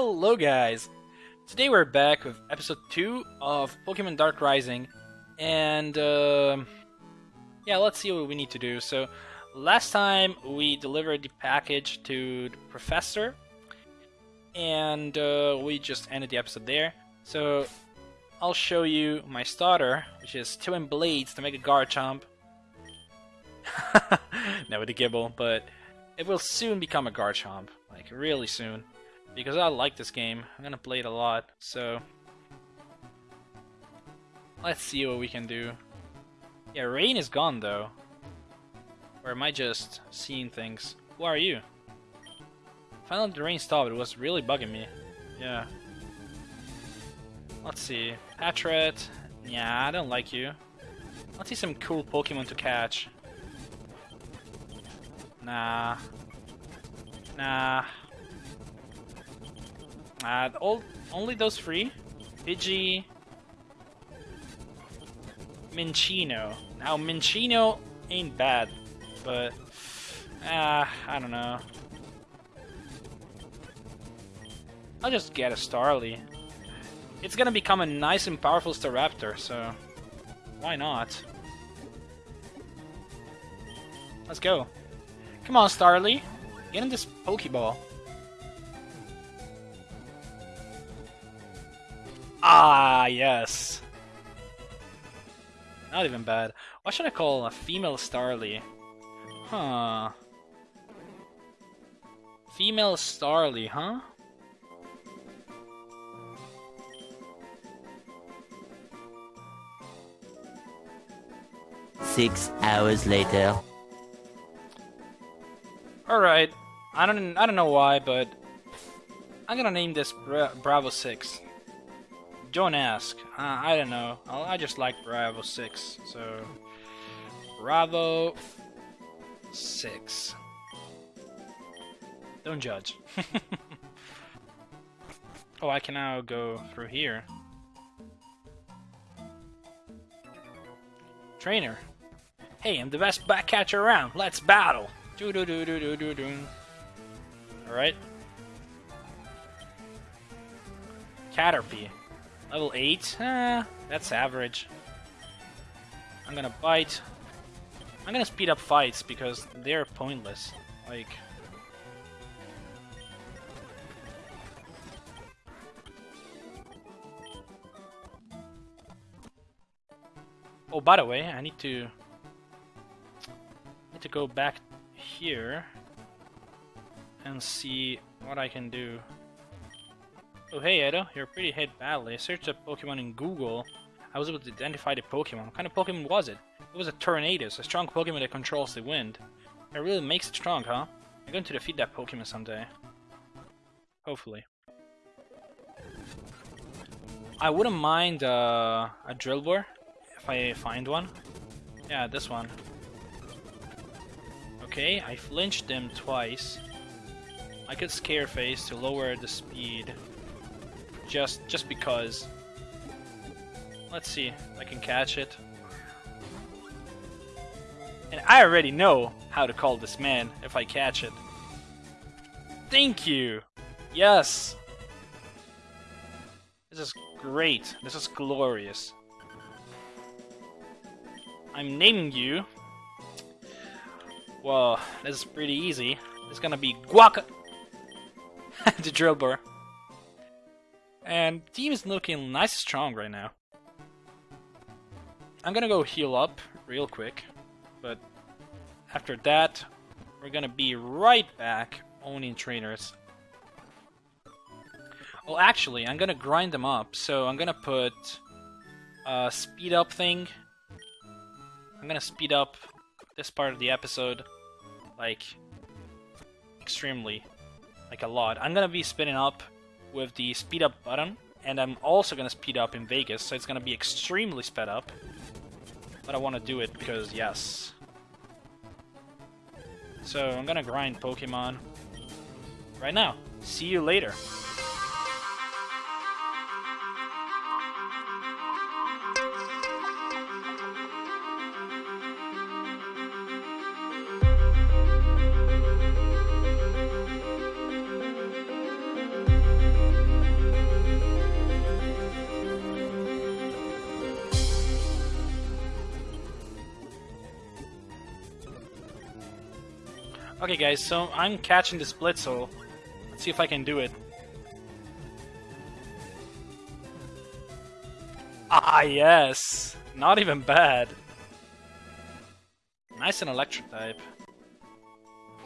Hello guys! Today we're back with episode 2 of Pokemon Dark Rising and uh, yeah, let's see what we need to do. So last time we delivered the package to the professor and uh, we just ended the episode there. So I'll show you my starter, which is Twin Blades to make a Garchomp. no, with a Gible, but it will soon become a Garchomp, like really soon because I like this game. I'm gonna play it a lot, so let's see what we can do. Yeah, rain is gone though. Or am I just seeing things? Who are you? Finally the rain stopped, it was really bugging me. Yeah. Let's see. Patrat. Yeah, I don't like you. Let's see some cool Pokemon to catch. Nah. Nah. Uh, all, only those three? Pidgey, Minccino. Now, Minccino ain't bad, but... Uh, I don't know. I'll just get a Starly. It's gonna become a nice and powerful Staraptor, so... Why not? Let's go. Come on, Starly. Get in this Pokeball. Ah, yes. Not even bad. What should I call a female Starly? Huh. Female Starly, huh? Six hours later. Alright. I don't I don't know why, but I'm gonna name this Bra Bravo 6. Don't ask. Uh, I don't know. I just like Bravo 6. So, Bravo 6. Don't judge. oh, I can now go through here. Trainer. Hey, I'm the best back catcher around. Let's battle. Do do do do do do do. All right. Caterpie. Level 8? Eh, that's average. I'm gonna bite. I'm gonna speed up fights because they're pointless. Like... Oh, by the way, I need to... I need to go back here and see what I can do. Oh hey Edo, you're pretty hit badly. I searched a Pokemon in Google. I was able to identify the Pokemon. What kind of Pokemon was it? It was a Tornadus, a strong Pokemon that controls the wind. It really makes it strong, huh? I'm going to defeat that Pokemon someday. Hopefully. I wouldn't mind uh, a Drillbur if I find one. Yeah, this one. Okay, I flinched them twice. I could Scare Face to lower the speed just just because. Let's see I can catch it. And I already know how to call this man if I catch it. Thank you! Yes! This is great. This is glorious. I'm naming you. Well, this is pretty easy. It's gonna be Guaca... the Drillbur. And team is looking nice strong right now. I'm gonna go heal up real quick, but after that, we're gonna be right back owning trainers. Well, actually, I'm gonna grind them up, so I'm gonna put a speed up thing. I'm gonna speed up this part of the episode, like, extremely, like a lot. I'm gonna be spinning up with the speed up button, and I'm also gonna speed up in Vegas, so it's gonna be extremely sped up. But I want to do it because yes. So I'm gonna grind Pokemon right now. See you later. Okay, guys, so I'm catching this Blitzle. Let's see if I can do it. Ah, yes! Not even bad. Nice and electric type.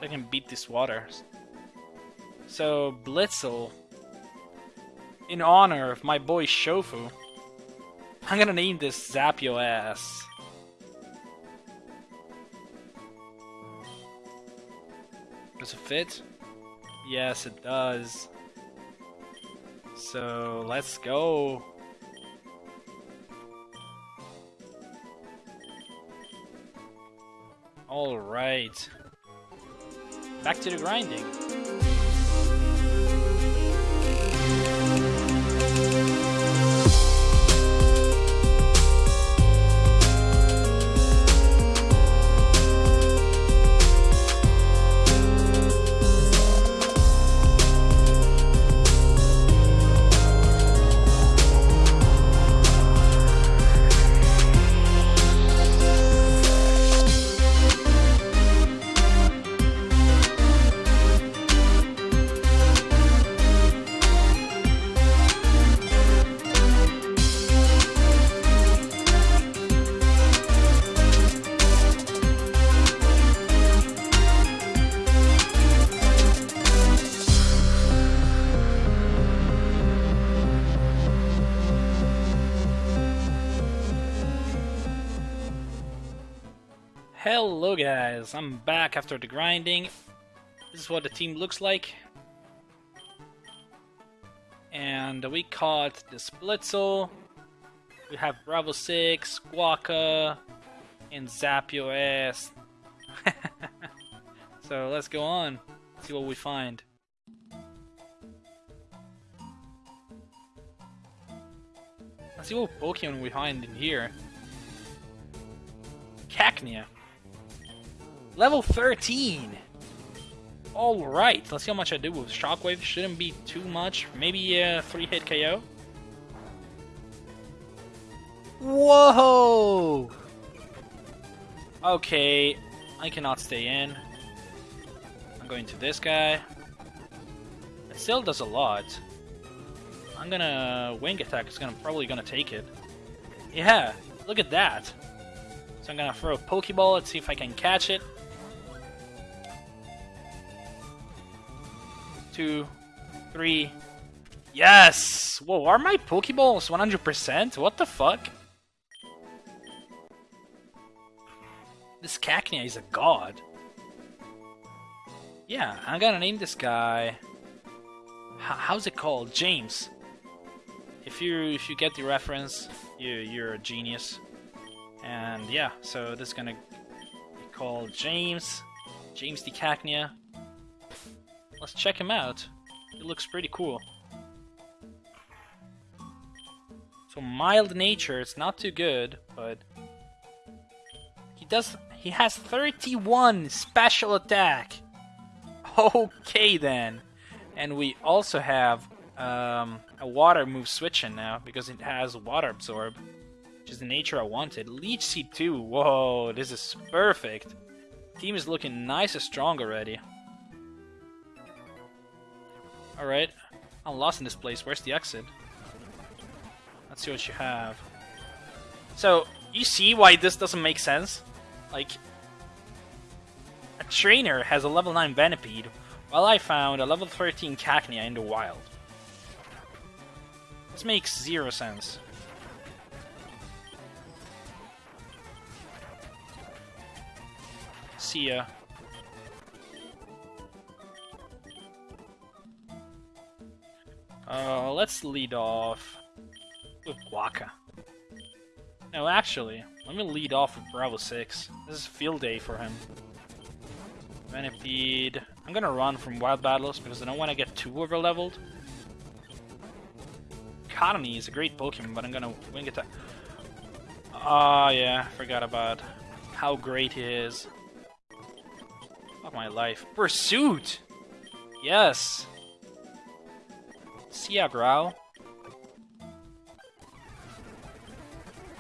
I can beat this water. So, Blitzle, in honor of my boy Shofu, I'm gonna name this Zap Your Ass. Does it fit? Yes, it does. So, let's go. Alright. Back to the grinding. Hello guys, I'm back after the grinding. This is what the team looks like. And we caught the Blitzle. We have Bravo 6, Guaca, and Zap Your Ass. so let's go on, see what we find. Let's see what Pokemon we find in here. Cacnea. Level 13! Alright, let's see how much I do with Shockwave. Shouldn't be too much. Maybe a 3 hit KO. Whoa! Okay, I cannot stay in. I'm going to this guy. It still does a lot. I'm gonna wing attack. It's gonna probably gonna take it. Yeah, look at that. So I'm gonna throw a Pokeball. Let's see if I can catch it. Two, three. Yes! Whoa, are my Pokeballs 100%? What the fuck? This Cacnea is a god. Yeah, I'm gonna name this guy... H how's it called? James. If you if you get the reference, you you're a genius. And yeah, so this is gonna be called James. James the Cacnea. Let's check him out. He looks pretty cool. So mild nature, it's not too good, but he does he has 31 special attack. Okay then. And we also have um, a water move switching now because it has water absorb, which is the nature I wanted. Leech Seed 2, whoa, this is perfect. Team is looking nice and strong already. Alright. I'm lost in this place. Where's the exit? Let's see what you have. So, you see why this doesn't make sense? Like, a trainer has a level 9 Venipede, while I found a level 13 Cacnea in the wild. This makes zero sense. See ya. Uh, let's lead off with Guaca. No, actually, let me lead off with Bravo 6. This is field day for him. Venipede. I'm gonna run from Wild Battles because I don't want to get too over leveled. Cottonee is a great Pokemon, but I'm gonna wing attack. Ah, yeah, forgot about how great he is. Fuck my life. Pursuit! Yes! See ya, Growl.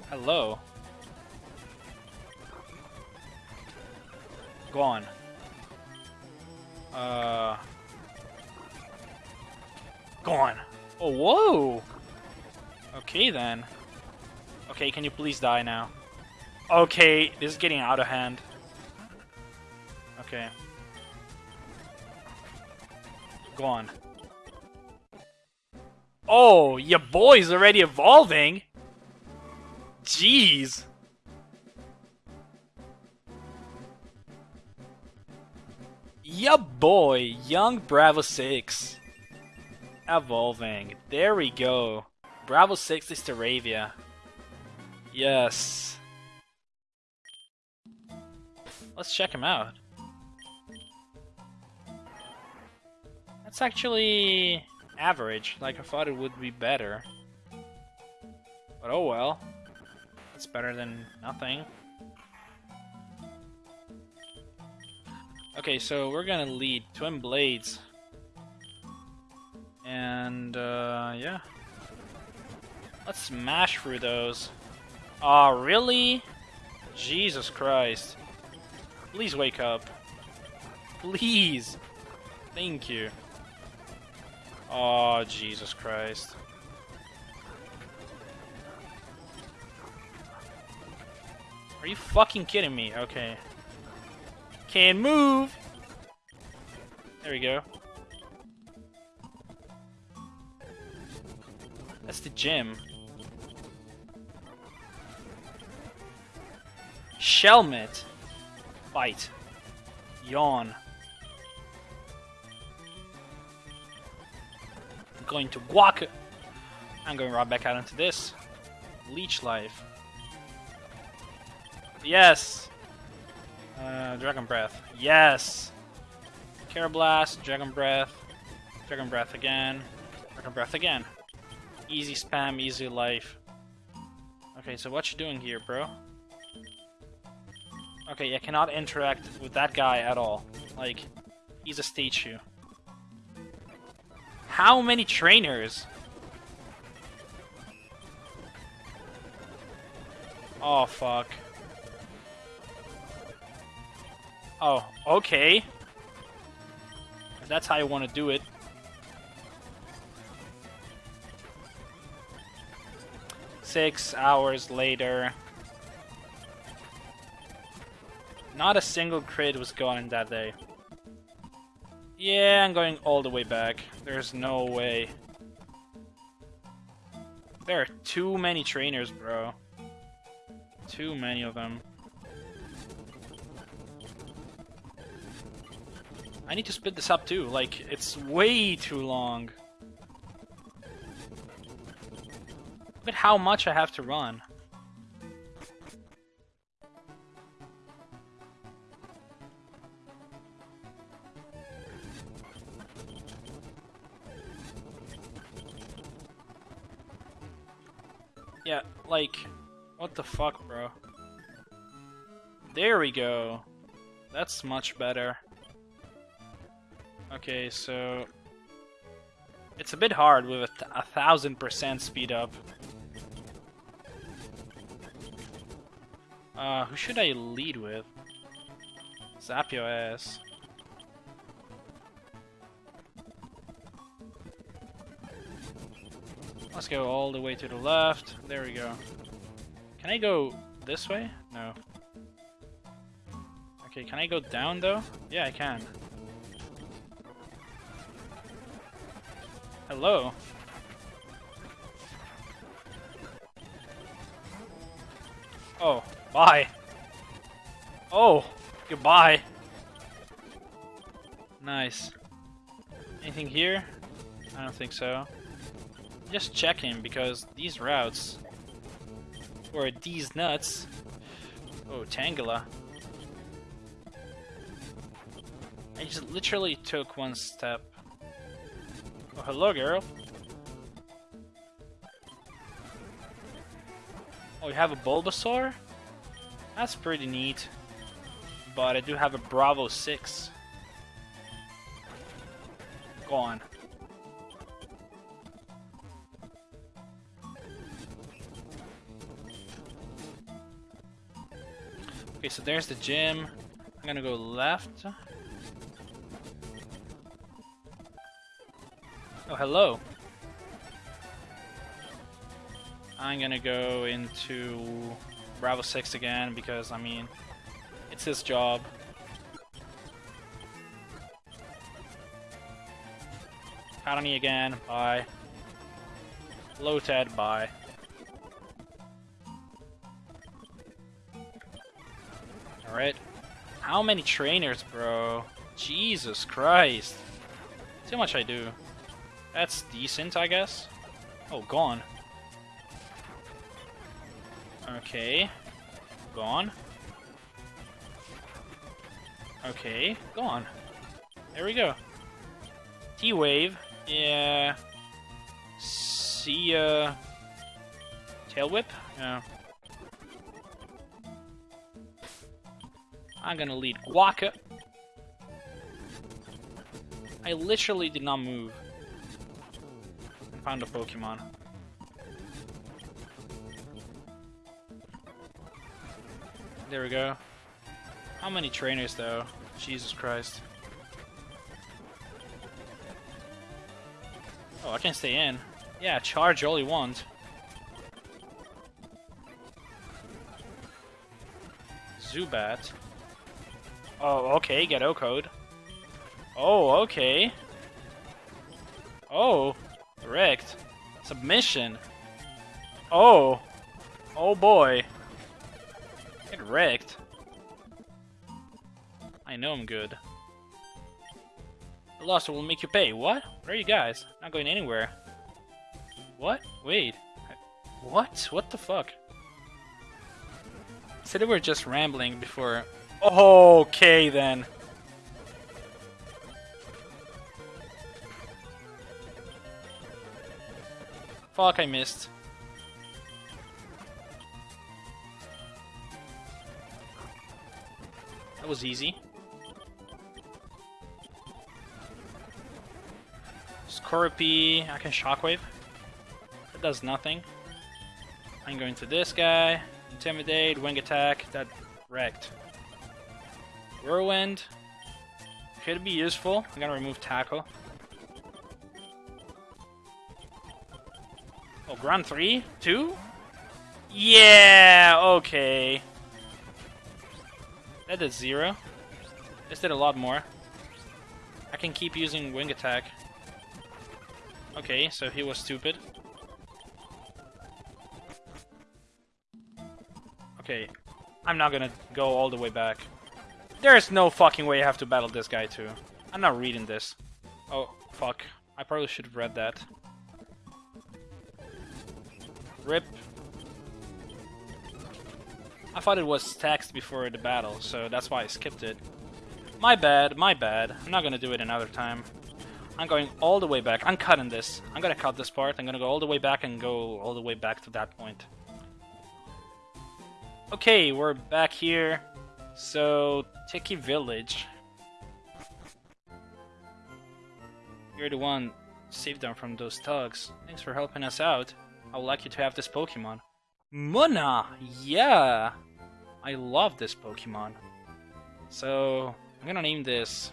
Hello. Go on. Uh. Gone. Oh, whoa! Okay then. Okay, can you please die now? Okay, this is getting out of hand. Okay. Go on. Oh, your boy's already evolving? Jeez. Ya boy, young Bravo 6. Evolving. There we go. Bravo 6 is Staravia. Yes. Let's check him out. That's actually average. Like I thought it would be better. But oh well. It's better than nothing. Okay, so we're gonna lead Twin Blades. And, uh, yeah. Let's smash through those. Aw, oh, really? Jesus Christ. Please wake up. Please. Thank you. Oh, Jesus Christ. Are you fucking kidding me? Okay. Can move! There we go. That's the gym. Shelmet. Fight. Yawn. Going to guac. I'm going right back out into this. Leech life. Yes! Uh, Dragon Breath. Yes! Karrablast, Dragon Breath, Dragon Breath again, Dragon Breath again. Easy spam, easy life. Okay, so what you doing here, bro? Okay, I cannot interact with that guy at all. Like, he's a statue. How many trainers? Oh, fuck. Oh, okay. That's how you want to do it. Six hours later. Not a single crit was gone that day. Yeah, I'm going all the way back. There's no way. There are too many trainers, bro. Too many of them. I need to split this up too, like, it's way too long. Look at how much I have to run. Yeah, like, what the fuck, bro? There we go. That's much better. Okay, so... It's a bit hard with a, th a thousand percent speed up. Uh, who should I lead with? Zap your ass. Let's go all the way to the left. There we go. Can I go this way? No. Okay, can I go down though? Yeah, I can. Hello. Oh, bye. Oh, goodbye. Nice. Anything here? I don't think so. Just checking because these routes or these nuts. Oh, Tangela. I just literally took one step Oh, hello, girl. Oh, you have a Bulbasaur? That's pretty neat. But I do have a Bravo 6. Go Okay, so there's the gym. I'm gonna go left. Oh, hello. I'm gonna go into Bravo 6 again because, I mean, it's his job. Colony again, bye. Lotad, bye. How many trainers, bro? Jesus Christ. How much I do. That's decent, I guess. Oh, gone. Okay. Gone. Okay, gone. There we go. T-Wave. Yeah. See, uh... Tail Whip? Yeah. I'm gonna lead Guaca. I literally did not move. Found a Pokemon. There we go. How many trainers though? Jesus Christ. Oh, I can stay in. Yeah, charge all you want. Zubat. Oh, okay, get O code. Oh, okay. Oh, wrecked. Submission. Oh. Oh boy. Get wrecked. I know I'm good. The loss will make you pay. What? Where are you guys? Not going anywhere. What? Wait. What? What the fuck? Said we were just rambling before. Okay then. Fuck, I missed. That was easy. Scorpy, I can Shockwave. That does nothing. I'm going to this guy. Intimidate, Wing Attack, that wrecked. Whirlwind. Could be useful. I'm gonna remove Tackle. Oh, ground 3? 2? Yeah, okay. That did 0. This did a lot more. I can keep using Wing Attack. Okay, so he was stupid. Okay, I'm not gonna go all the way back. There's no fucking way I have to battle this guy too. I'm not reading this. Oh, fuck. I probably should have read that. Rip. I thought it was text before the battle, so that's why I skipped it. My bad, my bad. I'm not gonna do it another time. I'm going all the way back. I'm cutting this. I'm gonna cut this part. I'm gonna go all the way back and go all the way back to that point. Okay, we're back here. So, Tiki Village. You're the one saved them from those thugs. Thanks for helping us out. I would like you to have this Pokemon. Munna! Yeah! I love this Pokemon. So, I'm gonna name this...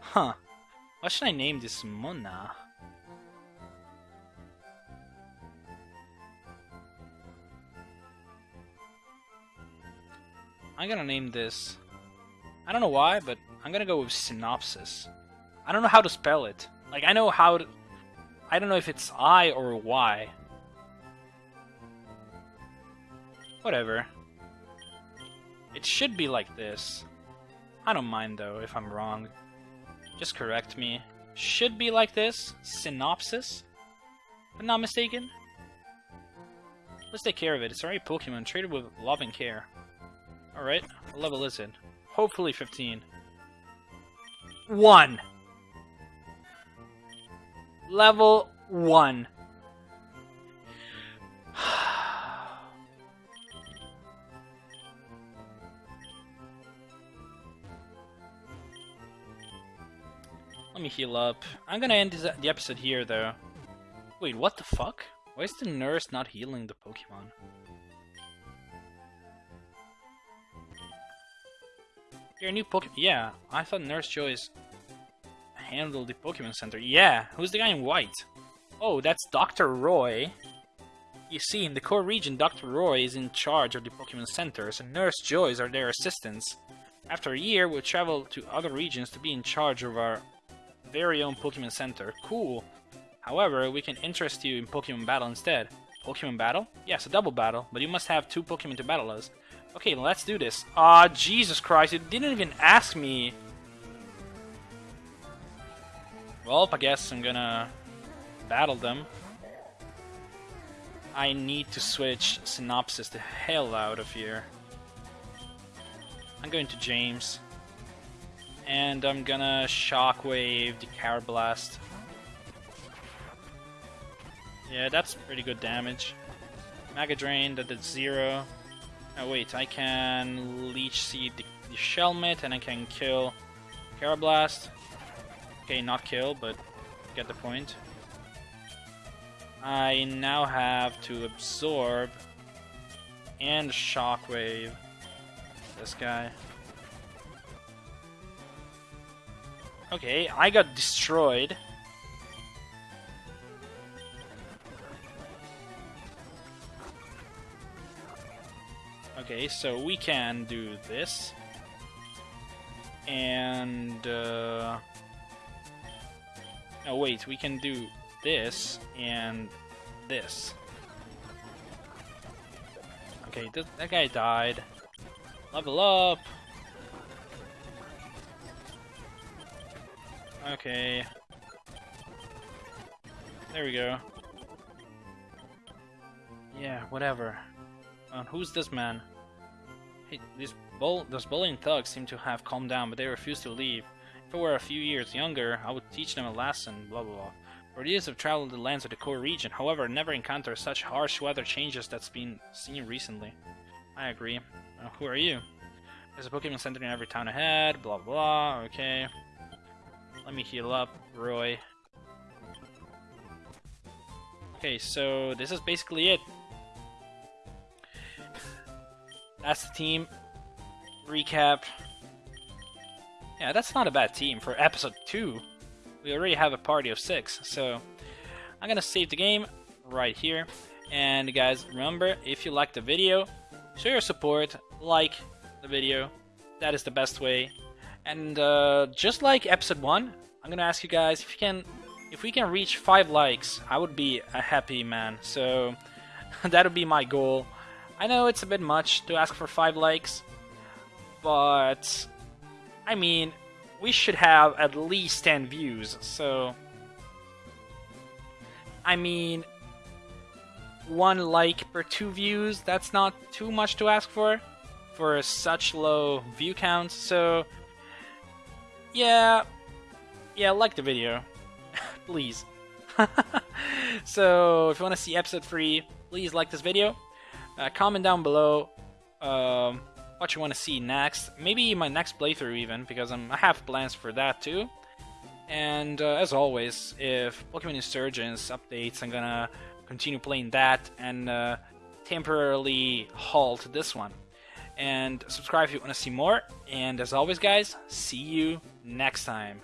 Huh. What should I name this Munna? I'm gonna name this... I don't know why, but I'm gonna go with Synopsis. I don't know how to spell it. Like, I know how to... I don't know if it's I or Y. Whatever. It should be like this. I don't mind though if I'm wrong. Just correct me. Should be like this. Synopsis? If I'm not mistaken. Let's take care of it. It's already Pokemon treated with love and care. Alright, level is it? Hopefully 15. 1! Level 1. Let me heal up. I'm gonna end the episode here, though. Wait, what the fuck? Why is the nurse not healing the Pokemon? Your new Pokemon. Yeah, I thought Nurse Joyce handled the Pokemon Center. Yeah, who's the guy in white? Oh, that's Dr. Roy. You see, in the core region, Dr. Roy is in charge of the Pokemon Centers, and Nurse Joyce are their assistants. After a year, we'll travel to other regions to be in charge of our very own Pokemon Center. Cool. However, we can interest you in Pokemon Battle instead. Pokemon Battle? Yes, a double battle, but you must have two Pokemon to battle us. Okay, let's do this. Ah, Jesus Christ, you didn't even ask me. Well, I guess I'm gonna battle them. I need to switch Synopsis the hell out of here. I'm going to James. And I'm gonna Shockwave the Karrablast. Yeah, that's pretty good damage. Mega Drain, that did zero. Oh wait, I can Leech Seed the, the Shelmet and I can kill Karrablast. Okay, not kill, but get the point. I now have to absorb and shockwave this guy. Okay, I got destroyed. Okay, so we can do this. And, uh... Oh, wait, we can do this and this. Okay, th that guy died. Level up! Okay. There we go. Yeah, whatever. Uh, who's this man? Hey, these, bull those bullying thugs seem to have calmed down, but they refuse to leave. If I were a few years younger, I would teach them a lesson, blah blah blah. For years I've traveled the lands of the core region, however, never encountered such harsh weather changes that's been seen recently. I agree. Uh, who are you? There's a Pokemon Center in every town ahead, blah blah, okay. Let me heal up, Roy. Okay, so this is basically it. That's the team. Recap. Yeah, that's not a bad team for episode 2. We already have a party of 6, so I'm gonna save the game right here. And guys, remember, if you like the video, show your support, like the video. That is the best way. And uh, just like episode 1, I'm gonna ask you guys if you can if we can reach 5 likes, I would be a happy man. So that would be my goal. I know it's a bit much to ask for 5 likes, but I mean, we should have at least 10 views, so I mean, one like per two views, that's not too much to ask for for such low view count. So, yeah, yeah, like the video, please. so, if you want to see episode 3, please like this video. Uh, comment down below um, what you want to see next. Maybe my next playthrough even, because I'm, I have plans for that too. And uh, as always, if Pokemon Insurgence updates, I'm gonna continue playing that and uh, temporarily halt this one. And subscribe if you want to see more. And as always, guys, see you next time.